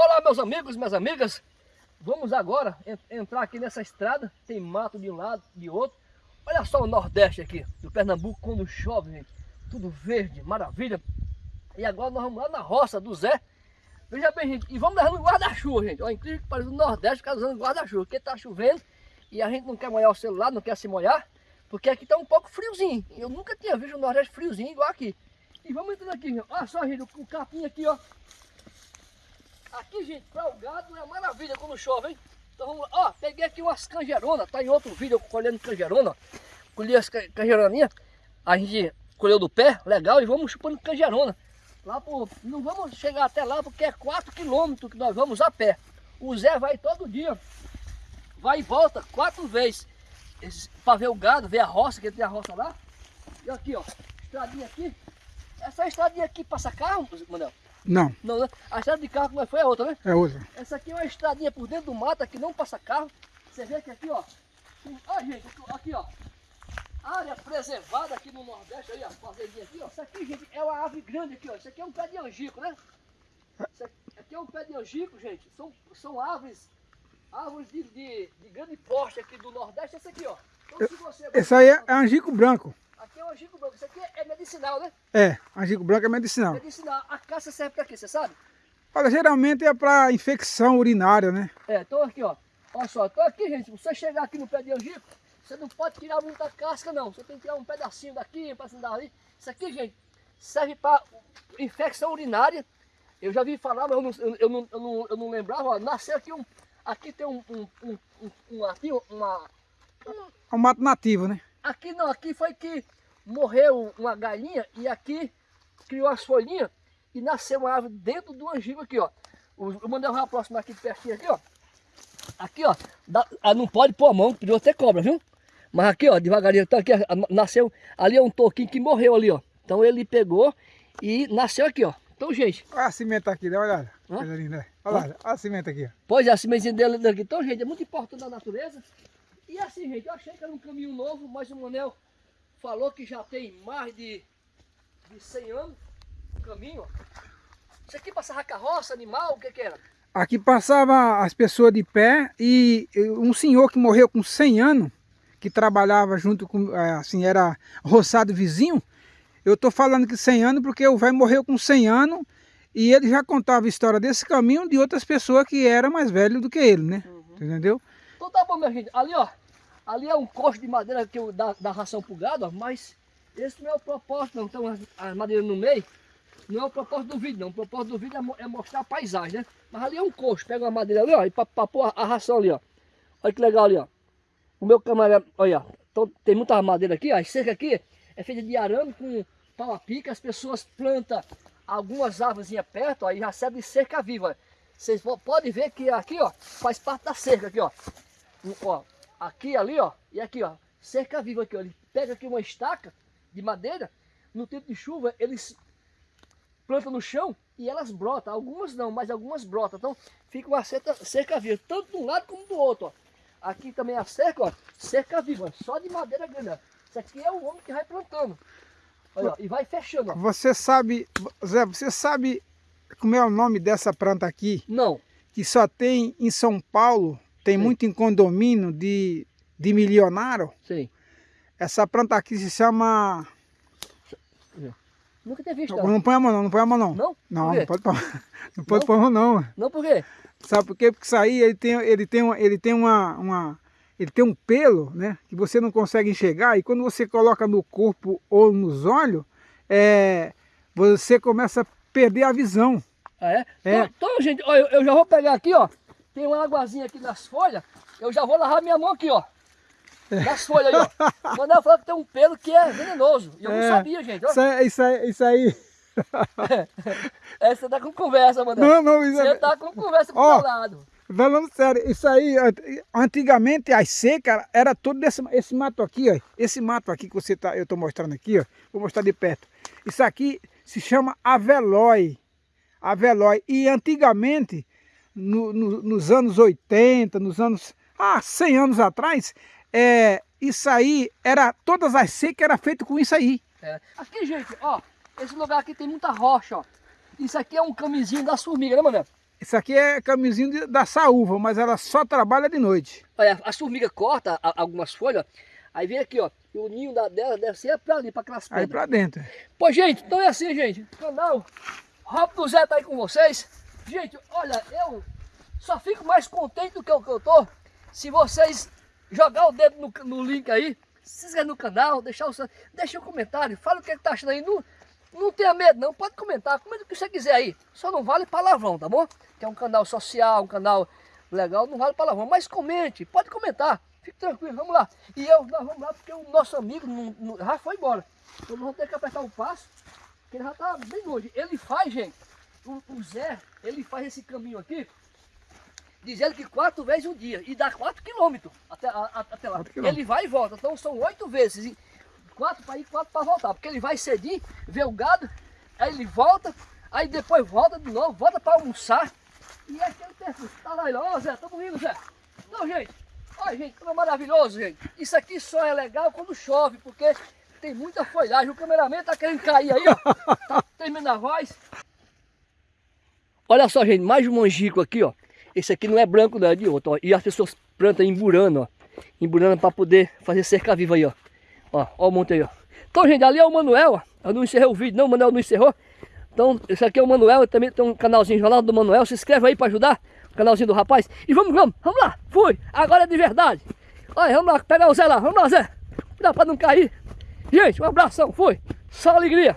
Olá meus amigos, minhas amigas, vamos agora entrar aqui nessa estrada, tem mato de um lado, de outro. Olha só o Nordeste aqui, do Pernambuco, quando chove, gente, tudo verde, maravilha. E agora nós vamos lá na roça do Zé, veja bem, gente, e vamos levar no guarda-chuva, gente. Olha, incrível que parece o Nordeste, ficar usando guarda-chuva, porque tá chovendo e a gente não quer molhar o celular, não quer se molhar, porque aqui tá um pouco friozinho. Eu nunca tinha visto o Nordeste friozinho igual aqui. E vamos entrando aqui, gente. olha só, gente, o capim aqui, ó. Aqui, gente, para o gado é maravilha quando chove, hein? Então vamos lá. Ó, peguei aqui umas canjeronas, tá em outro vídeo colhendo canjerona. Colhi as canjeroninhas, a gente colheu do pé, legal, e vamos chupando canjerona. Lá por, não vamos chegar até lá porque é 4 quilômetros que nós vamos a pé. O Zé vai todo dia, vai e volta quatro vezes para ver o gado, ver a roça, que tem a roça lá. E aqui, ó, estradinha aqui. Essa estradinha aqui passa carro, Manel? Não. Não, né? A estrada de carro é foi é outra, né? É outra. Essa aqui é uma estradinha por dentro do mato, que não passa carro. Você vê que aqui, ó. Olha, gente, aqui, ó. Área preservada aqui no Nordeste, aí, a fazendinha aqui, ó. Isso aqui, gente, é uma árvore grande aqui, ó. Isso aqui é um pé de angico, né? Isso aqui é um pé de angico, gente. São, são árvores, árvores de, de, de grande porte aqui do Nordeste. Essa aqui, ó. Então, se você... Esse aí é angico branco. Aqui é o angico branco. Isso aqui é medicinal, né? É, angico branco é medicinal. Medicinal. A caça serve para quê, você sabe? Olha, geralmente é para infecção urinária, né? É, então aqui, ó. Olha só, então aqui, gente, se você chegar aqui no pé de angico, você não pode tirar muita casca, não. Você tem que tirar um pedacinho daqui, um pedacinho dali. Isso aqui, gente, serve para infecção urinária. Eu já vi falar, mas eu não, eu, não, eu não, eu não lembrava. Ó, nasceu aqui um... Aqui tem um... um, um, um, um aqui, uma... É um mato nativo, né? Aqui não, aqui foi que morreu uma galinha e aqui criou as folhinhas e nasceu uma árvore dentro do angico aqui, ó. Eu mandei uma próxima aqui pertinho aqui, ó. Aqui, ó, dá, ah, não pode pôr a mão, pediu até cobra, viu? Mas aqui, ó, devagarinho, então aqui, nasceu, ali é um toquinho que morreu ali, ó. Então ele pegou e nasceu aqui, ó. Então, gente... Olha a cimenta aqui, dá uma olhada. Coisa linda. Olha lá, olha a cimenta aqui, ó. Pois é, a cimentinha dele daqui. Então, gente, é muito importante a natureza. E assim, gente, eu achei que era um caminho novo, mas o Manel falou que já tem mais de, de 100 anos o caminho. Isso aqui passava carroça, animal, o que que era? Aqui passava as pessoas de pé e um senhor que morreu com 100 anos, que trabalhava junto com, é, assim, era roçado vizinho. Eu estou falando que 100 anos porque o velho morreu com 100 anos e ele já contava a história desse caminho de outras pessoas que eram mais velhos do que ele, né? Uhum. Entendeu? Então tá bom, minha gente. Ali, ó, Ali é um coxo de madeira que eu dá, dá ração pro gado, ó, mas esse não é o propósito não. Então as, as madeiras no meio, não é o propósito do vídeo não. O propósito do vídeo é, é mostrar a paisagem, né? Mas ali é um coxo, pega uma madeira ali, ó, e pra, pôr a, a, ração ali, ó. Olha que legal ali, ó. O meu camarada, olha, então, tem muita madeira aqui, ó. A cerca aqui é feita de arame com pau a pica. As pessoas plantam algumas árvores perto, ó, e já serve cerca viva. Vocês podem ver que aqui, ó, faz parte da cerca aqui, ó. Ó, aqui, ali, ó, e aqui, ó, cerca viva aqui, ó. Ele pega aqui uma estaca de madeira, no tempo de chuva, eles plantam no chão e elas brotam. Algumas não, mas algumas brotam. Então, fica uma cerca, cerca viva, tanto de um lado como do outro, ó. Aqui também a cerca, ó, cerca viva, só de madeira grande, ó. Isso aqui é o homem que vai plantando. Olha, ó, e vai fechando, ó. Você sabe, Zé, você sabe como é o nome dessa planta aqui? Não. Que só tem em São Paulo tem Sim. muito em condomínio de, de milionário. Sim. Essa planta aqui se chama... Nunca tinha visto. Não, não põe a mão não, não põe a mão não. Não? Não, não pode pôr. Não pode pôr a mão não. Não por quê? Sabe por quê? Porque isso aí ele tem, ele tem, ele tem uma, uma, ele tem um pelo, né? Que você não consegue enxergar e quando você coloca no corpo ou nos olhos, é, você começa a perder a visão. Ah, é? é. Então, então, gente, ó, eu, eu já vou pegar aqui, ó. Tem uma águazinha aqui nas folhas. Eu já vou lavar minha mão aqui, ó. Nas folhas aí, ó. Manel falou que tem um pelo que é venenoso. E eu é, não sabia, gente. Ó. Isso, é, isso, aí, isso aí. é, você tá com conversa, Manel. Não, não, isso Você tá com conversa com o lado. Falando sério, isso aí, antigamente as secas era todo esse, esse mato aqui, ó. Esse mato aqui que você tá, eu tô mostrando aqui, ó. Vou mostrar de perto. Isso aqui se chama avelói. Avelói. E antigamente no, no, nos anos 80, nos anos... Ah, 100 anos atrás, é, isso aí, era todas as secas eram feitas com isso aí. É. Aqui, gente, ó, esse lugar aqui tem muita rocha, ó. Isso aqui é um camisinho das formigas, né, Mané? Isso aqui é caminhozinho de- da saúva, mas ela só trabalha de noite. Olha, a formiga corta algumas folhas, aí vem aqui, ó. E o ninho da, dela deve ser pra ali, pra aquelas Aí pedras. pra dentro. Pois, gente, então é assim, gente. O canal Rob do Zé tá aí com vocês. Gente, olha, eu só fico mais contente do que eu, que eu tô se vocês jogar o dedo no, no link aí, se inscrever no canal, deixar o seu, deixa um comentário, fala o que, que tá achando aí. Não, não tenha medo não, pode comentar, comenta o que você quiser aí. Só não vale palavrão, tá bom? Que é um canal social, um canal legal, não vale palavrão. Mas comente, pode comentar. Fique tranquilo, vamos lá. E eu, nós vamos lá porque o nosso amigo não- não- já foi embora. Então nós vamos ter que apertar o passo, porque ele já tá bem longe. Ele faz, gente, o, Zé, ele faz esse caminho aqui, diz ele que quatro vezes um dia, e dá quatro quilômetros até, a- até lá. Ele vai e volta, então são oito vezes, quatro para ir, quatro para voltar, porque ele vai cedinho, vê o gado, aí ele volta, aí depois volta de novo, volta para almoçar, e é aquele tempo, tá lá, ó Zé, tamo indo, Zé. Não, gente, olha, gente, como é maravilhoso, gente. Isso aqui só é legal quando chove, porque tem muita folhagem. O cameraman tá querendo cair aí, ó. Tá terminando a voz. Olha só, gente, mais um manjico aqui, ó. Esse aqui não é branco, não, é de outro, ó. E as pessoas plantam emburando, ó. Emburando para poder fazer cerca viva aí, ó. Ó, ó o monte aí, ó. Então, gente, ali é o Manuel, ó. Eu não encerrei o vídeo, não, o Manuel não encerrou. Então, esse aqui é o Manuel, também tem um canalzinho Jornal do Manuel. Se inscreve aí para ajudar o canalzinho do rapaz. E vamos, vamos, vamos lá. Fui. Agora é de verdade. Olha, vamos lá, pegar o Zé lá. Vamos lá, Zé. Dá para não cair. Gente, um abração. Fui. Só alegria.